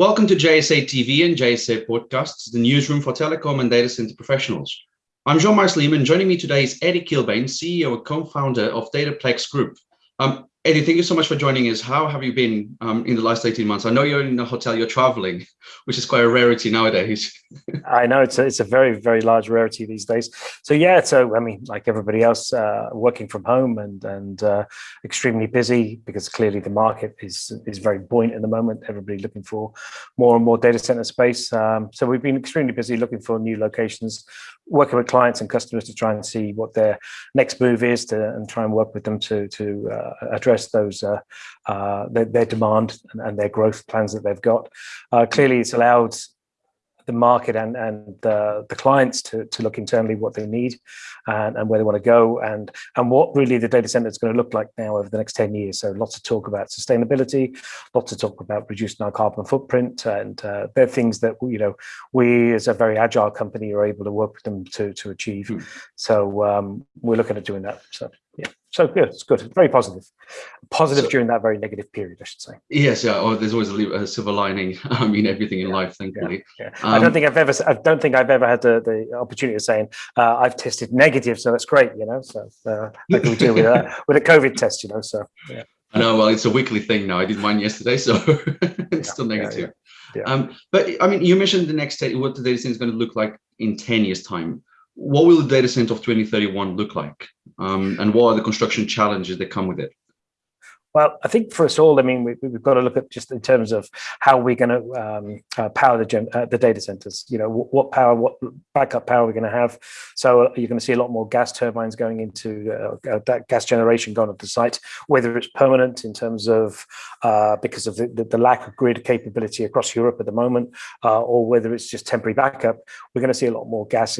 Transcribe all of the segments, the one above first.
Welcome to JSA TV and JSA Podcasts, the newsroom for telecom and data center professionals. I'm Jean-Marc Lehman. Joining me today is Eddie Kilbane, CEO and co-founder of Dataplex Group. Um, Eddie, thank you so much for joining us. How have you been um, in the last 18 months? I know you're in a hotel, you're traveling, which is quite a rarity nowadays. I know it's a, it's a very, very large rarity these days. So yeah, so I mean, like everybody else, uh, working from home and and uh, extremely busy because clearly the market is is very buoyant at the moment. Everybody looking for more and more data center space. Um, so we've been extremely busy looking for new locations, working with clients and customers to try and see what their next move is to and try and work with them to to uh, address address those uh, uh, their, their, demand and, and, their growth plans that they've got. Uh, clearly, it's allowed the market and, and the, the clients to, to look internally what they need and, and where they want to go and, and what really the data center is going to look like now over the next 10 years. So lots of talk about sustainability, lots of talk about reducing our carbon footprint and uh, they're things that, you know, we as a very agile company are able to work with them to, to achieve. Hmm. So um, we're looking at doing that. So yeah so good it's good very positive positive so, during that very negative period i should say yes yeah oh, there's always a, a, silver lining i mean everything in yeah, life thankfully yeah, yeah. Um, i don't think i've ever i don't think i've ever had the, the opportunity of saying uh, i've tested negative so that's great you know so uh, how can we deal with that with a covid test you know so yeah I know, well, it's a weekly thing now. I did mine yesterday, so it's still negative. Yeah, Um, but I mean, you mentioned the next state, what the data center is going to look like in 10 years time. What will the data center of 2031 look like? Um, and what are the construction challenges that come with it? Well, I think for us all, I mean, we, have got to look at just in terms of how we're going to um, uh, power the, gen, uh, the data centers. You know, what, power, what backup power we're going to have. So uh, you're going to see a lot more gas turbines going into uh, uh, that gas generation going to the site, whether it's permanent in terms of uh, because of the, the, the, lack of grid capability across Europe at the moment, or whether it's just temporary backup. We're going to see a lot more gas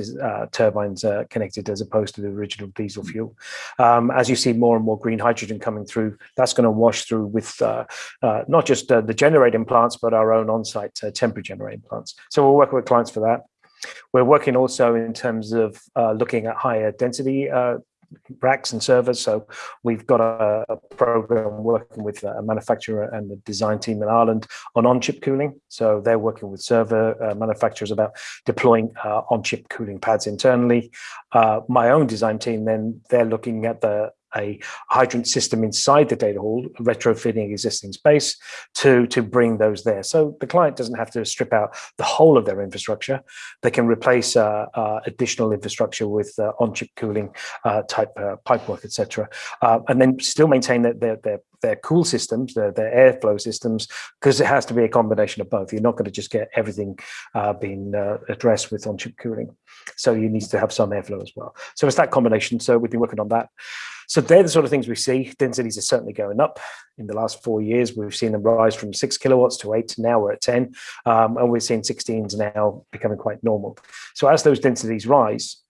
turbines connected as opposed to the original diesel fuel. Um, as you see more and more green hydrogen coming through, that's going to wash through with uh, uh, not just uh, the generating plants, but our own on-site temporary generating plants. So we'll work with clients for that. We're working also in terms of looking at higher density racks and servers. So we've got a, a, program working with a manufacturer and the design team in Ireland on on-chip cooling. So they're working with server uh, manufacturers about deploying uh, on-chip cooling pads internally. Uh, my own design team, then they're looking at the a hydrant system inside the data hall, retrofitting existing space to, to bring those there. So the client doesn't have to strip out the whole of their infrastructure. They can replace uh, uh, additional infrastructure with uh, on-chip cooling uh, type uh, pipework, etc., and then still maintain their, their, their their cool systems, their, their airflow systems, because it has to be a combination of both. You're not going to just get everything uh, being uh, addressed with on-chip cooling. So you need to have some airflow as well. So it's that combination. So we've been working on that. So they're the sort of things we see. Densities are certainly going up. In the last four years, we've seen them rise from six kilowatts to eight. Now we're at 10, um, and we're seeing 16s now becoming quite normal. So as those densities rise,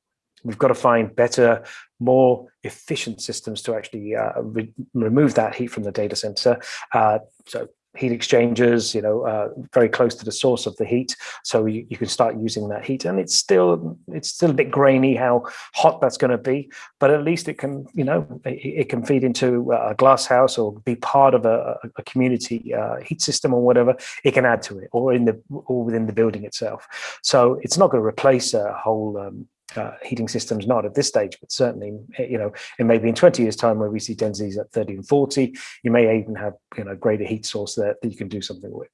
we've got to find better, more efficient systems to actually uh, re remove that heat from the data center. Uh, so heat exchangers, you know, uh, very close to the source of the heat. So you, you can start using that heat and it's still, it's still a bit grainy how hot that's going to be, but at least it can, you know, it, it can feed into a glass house or be part of a, a community uh, heat system or whatever. It can add to it or in the, or within the building itself. So it's not going to replace a whole um, uh, heating systems, not at this stage, but certainly, eh, you know, it may be in 20 years time where we see densities at 30 and 40, you may even have, you know, greater heat source there that you can do something with.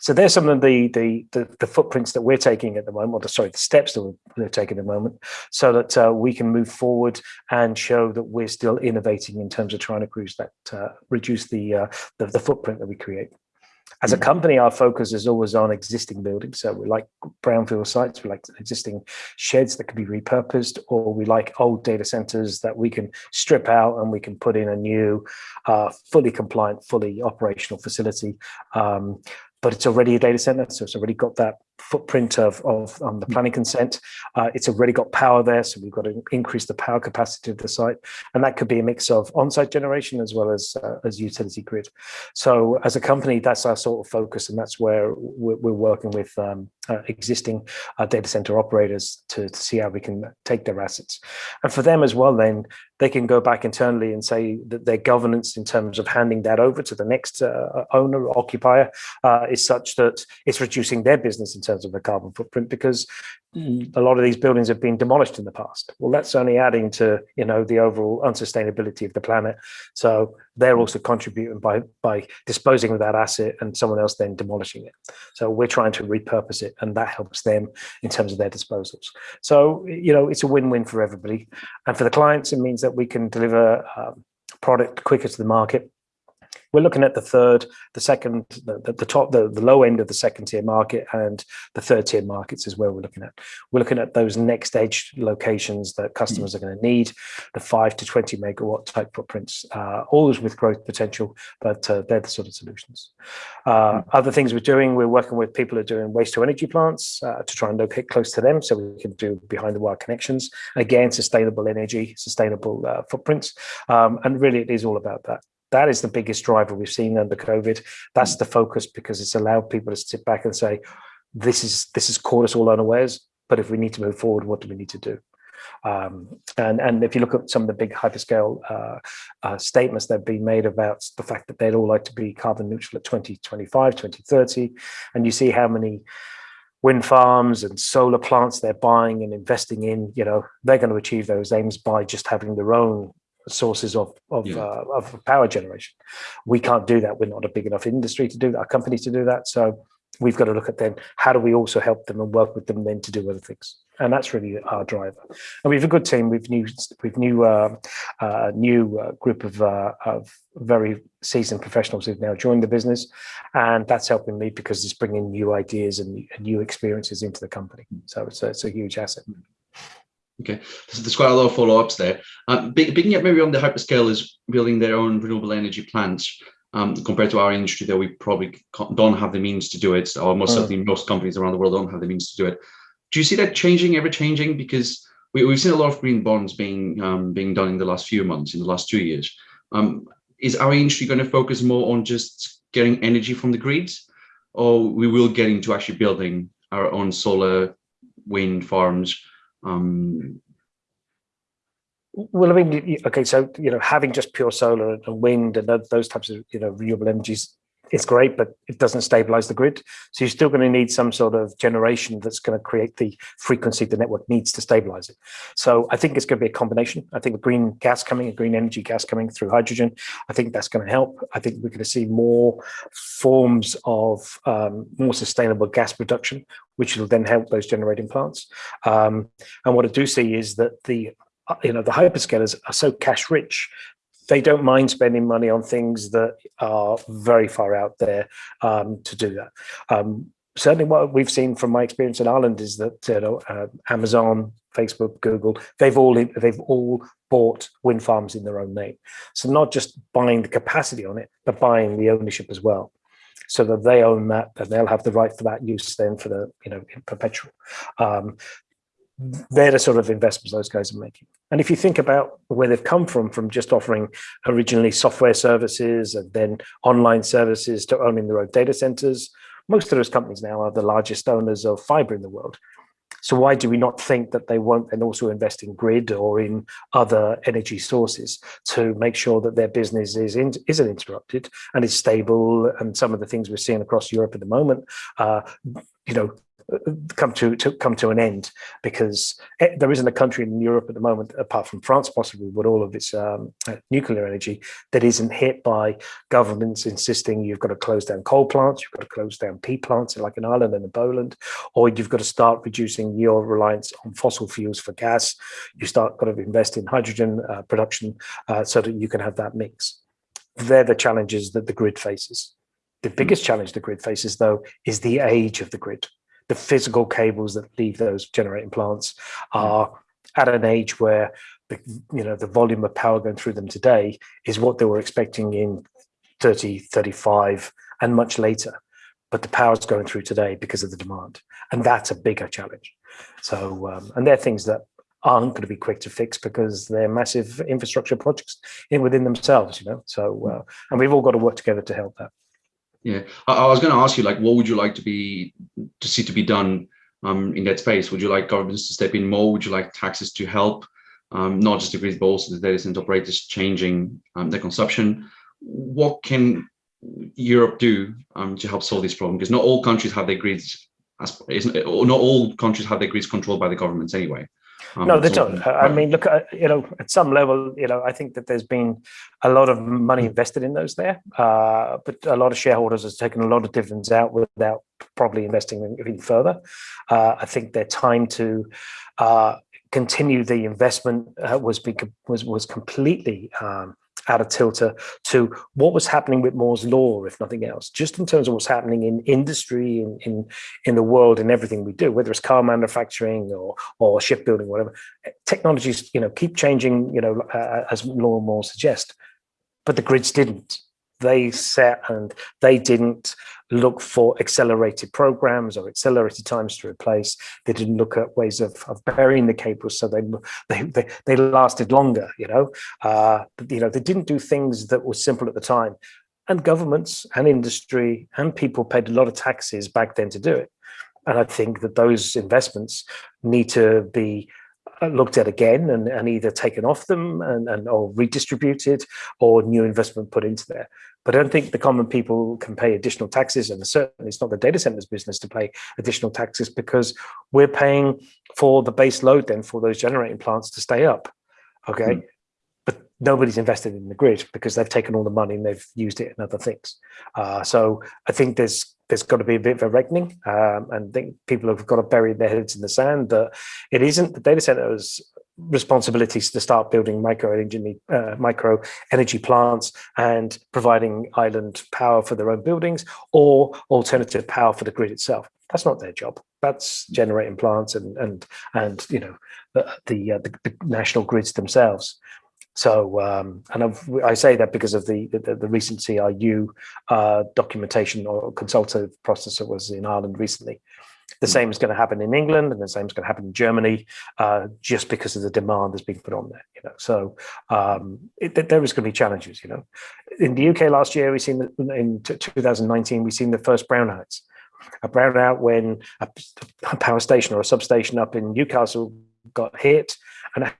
So there's some of the, the, the, the footprints that we're taking at the moment, or the, sorry, the steps that we're, taking at the moment, so that uh, we can move forward and show that we're still innovating in terms of trying to reduce that, uh, reduce the, uh, the, the footprint that we create. As a mm. company, our focus is always on existing buildings. So we like brownfield sites, we like existing sheds that can be repurposed, or we like old data centers that we can strip out and we can put in a new, uh, fully compliant, fully operational facility. Um, but it's already a data center, so it's already got that footprint of, of um, the planning consent. Uh, it's already got power there, so we've got to increase the power capacity of the site. And that could be a mix of on-site generation as well as, uh, as utility grid. So as a company, that's our sort of focus, and that's where we're, we're working with um, uh, existing uh, data center operators to, to see how we can take their assets. And for them as well, then they can go back internally and say that their governance in terms of handing that over to the next uh, owner or occupier uh, is such that it's reducing their business in terms of the carbon footprint because a lot of these buildings have been demolished in the past. Well, that's only adding to you know the overall unsustainability of the planet. So they're also contributing by by disposing of that asset and someone else then demolishing it. So we're trying to repurpose it, and that helps them in terms of their disposals. So you know it's a win-win for everybody, and for the clients, it means that we can deliver um, product quicker to the market we're looking at the third, the second, the, the top, the, the low end of the second tier market and the third tier markets is where we're looking at. We're looking at those next edge locations that customers are going to need, the five to 20 megawatt type footprints, uh, always with growth potential, but uh, they're the sort of solutions. Uh, hmm. other things we're doing, we're working with people who are doing waste to energy plants uh, to try and locate close to them so we can do behind the wire connections. Again, sustainable energy, sustainable uh, footprints. Um, and really it is all about that that is the biggest driver we've seen under COVID. That's the focus because it's allowed people to sit back and say, this is this has caught us all unawares, but if we need to move forward, what do we need to do? Um, and, and if you look at some of the big hyperscale uh, uh, statements that have been made about the fact that they'd all like to be carbon neutral at 2025, 2030, and you see how many wind farms and solar plants they're buying and investing in, you know, they're going to achieve those aims by just having their own sources of of, yeah. uh, of power generation. We can't do that. We're not a big enough industry to do that, a company to do that. So we've got to look at then how do we also help them and work with them then to do other things. And that's really our driver. And we have a good team. We've new we've new uh, uh, new uh, group of uh, of very seasoned professionals who've now joined the business, and that's helping me because it's bringing new ideas and new experiences into the company. So it's a, it's a huge asset. Okay, so there's quite a lot of follow-ups there. Um, picking up maybe on the hyperscalers building their own renewable energy plants, um, compared to our industry that we probably don't have the means to do it, or most mm. certainly most companies around the world don't have the means to do it. Do you see that changing, ever changing? Because we, have seen a lot of green bonds being um, being done in the last few months, in the last two years. Um, is our industry going to focus more on just getting energy from the grids, or we will get into actually building our own solar, wind farms, um, well, I mean, okay, so you know, having just pure solar and wind and those types of you know renewable energies it's great, but it doesn't stabilize the grid. So you're still going to need some sort of generation that's going to create the frequency the network needs to stabilize it. So I think it's going to be a combination. I think the green gas coming, green energy gas coming through hydrogen, I think that's going to help. I think we're going to see more forms of um, more sustainable gas production, which will then help those generating plants. Um, and what I do see is that the uh, you know the hyperscalers are so cash rich they don't mind spending money on things that are very far out there um, to do that. Um, certainly what we've seen from my experience in Ireland is that you know uh, Amazon, Facebook, Google, they've all they've all bought wind farms in their own name. So not just buying the capacity on it, but buying the ownership as well. So that they own that and they'll have the right for that use then for the, you know, perpetual. Um, they're the sort of investments those guys are making. And if you think about where they've come from, from just offering originally software services and then online services to owning their own data centers, most of those companies now are the largest owners of fiber in the world. So why do we not think that they won't then also invest in grid or in other energy sources to make sure that their business is in, isn't interrupted and is stable? And some of the things we're seeing across Europe at the moment, uh, you know, come to, to come to an end because it, there isn't a country in Europe at the moment, apart from France possibly, with all of its um, uh, nuclear energy, that isn't hit by governments insisting you've got to close down coal plants, you've got to close down peat plants like in Ireland and in Poland, or you've got to start reducing your reliance on fossil fuels for gas. You start got to invest in hydrogen uh, production uh, so that you can have that mix. They're the challenges that the grid faces. The biggest challenge the grid faces, though, is the age of the grid the physical cables that leave those generating plants are at an age where the you know the volume of power going through them today is what they were expecting in 30 35 and much later but the power's going through today because of the demand. And that's a bigger challenge. So, um, and they're things that aren't going to be quick to fix because they're massive infrastructure projects in within themselves, you know. So, uh, and we've all got to work together to help that. Yeah, I, I was going to ask you, like, what would you like to be to see to be done um, in that space? Would you like governments to step in more? Would you like taxes to help, um, not just the grid, but also the data center operators changing um, their consumption? What can Europe do um, to help solve this problem? Because not all countries have their grids, as, not all countries have their grids controlled by the governments anyway. Um, no, they don't. I mean, look, uh, you know, at some level, you know, I think that there's been a lot of money invested in those there, uh, but a lot of shareholders have taken a lot of dividends out without probably investing even further. Uh, I think their time to uh, continue the investment uh, was, was was completely um, out of tilter to what was happening with Moore's law, if nothing else, just in terms of what's happening in industry, in in, in the world, and everything we do, whether it's car manufacturing or or shipbuilding, whatever. Technologies, you know, keep changing, you know, uh, as law and Moore suggest, but the grids didn't they set and they didn't look for accelerated programs or accelerated times to replace. They didn't look at ways of, of burying the cables so they, they, they, they lasted longer, you know. Uh, you know, they didn't do things that were simple at the time. And governments and industry and people paid a lot of taxes back then to do it. And I think that those investments need to be uh, looked at again and, and either taken off them and, and or redistributed or new investment put into there. But I don't think the common people can pay additional taxes, and certainly it's not the data centers business to pay additional taxes because we're paying for the base load then for those generating plants to stay up. Okay. Mm. But nobody's invested in the grid because they've taken all the money and they've used it in other things. Uh, so I think there's there's got to be a bit of a reckoning um, and I think people have got to bury their heads in the sand that it isn't the data centers responsibilities to start building micro energy, uh, micro energy plants and providing island power for their own buildings or alternative power for the grid itself. That's not their job. That's generating plants and and and you know the the, uh, the, the national grids themselves. So, um, and I've, i say that because of the the, the recent CRU uh, documentation or consultative process that was in Ireland recently. The same is going to happen in England, and the same is going to happen in Germany, uh, just because of the demand that's being put on there. You know, so um, it, there is going to be challenges. You know, in the UK last year, we seen that in 2019 we seen the first brownouts. A brownout when a, a power station or a substation up in Newcastle got hit, and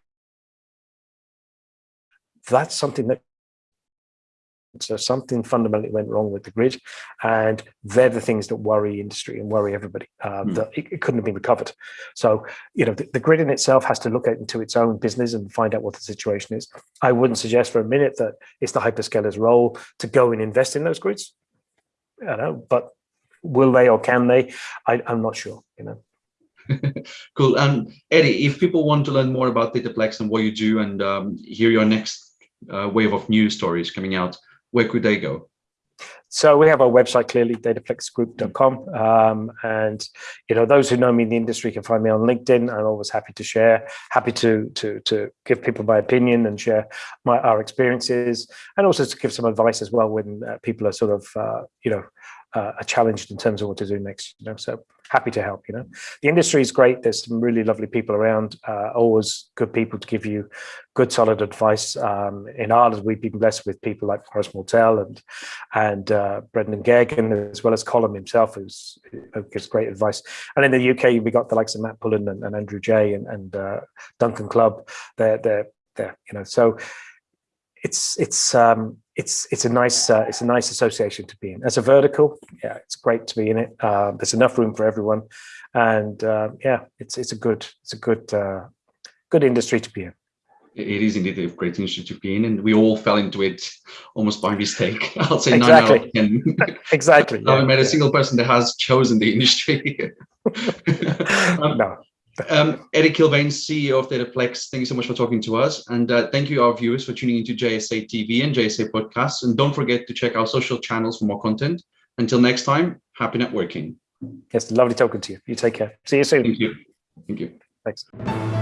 that's something that so something fundamentally went wrong with the grid, and they're the things that worry industry and worry everybody. Um, mm. That it, it, couldn't have been recovered. So you know the, the, grid in itself has to look at into its own business and find out what the situation is. I wouldn't suggest for a minute that it's the hyperscalers' role to go and invest in those grids. I know, but will they or can they? I, I'm not sure. You know. cool. And um, Eddie, if people want to learn more about Dataplex and what you do and um, hear your next uh, wave of news stories coming out, where could they go? So we have our website clearly, dataplexgroup.com. Um, and you know, those who know me in the industry can find me on LinkedIn. I'm always happy to share, happy to to to give people my opinion and share my our experiences, and also to give some advice as well when uh, people are sort of uh, you know uh, are challenged in terms of what to do next. You know, so happy to help. You know, the industry is great. There's some really lovely people around. Uh, always good people to give you good, solid advice. Um, in Ireland, we've been blessed with people like Forrest Mortel and and uh, Brendan Geoghegan, as well as Colin himself, who's who gives great advice. And in the UK, we got the likes of Matt Pullen and, and Andrew Jay and, and uh, Duncan Clubb. They're they're they're you know so it's it's um, it's it's a nice uh, it's a nice association to be in. As a vertical, yeah, it's great to be in it. Uh, there's enough room for everyone, and uh, yeah, it's it's a good it's a good uh, good industry to be in. It is indeed a great industry to be in, and we all fell into it almost by mistake. I'll say exactly. nine out of ten. exactly. I haven't met a single person that has chosen the industry. no. Um, Eddie Kilbane, CEO of Dataplex, thank you so much for talking to us. And uh, thank you, our viewers, for tuning into JSA TV and JSA podcasts. And don't forget to check our social channels for more content. Until next time, happy networking. Yes, lovely talking to you. You take care. See you soon. Thank you. Thank you. Thanks.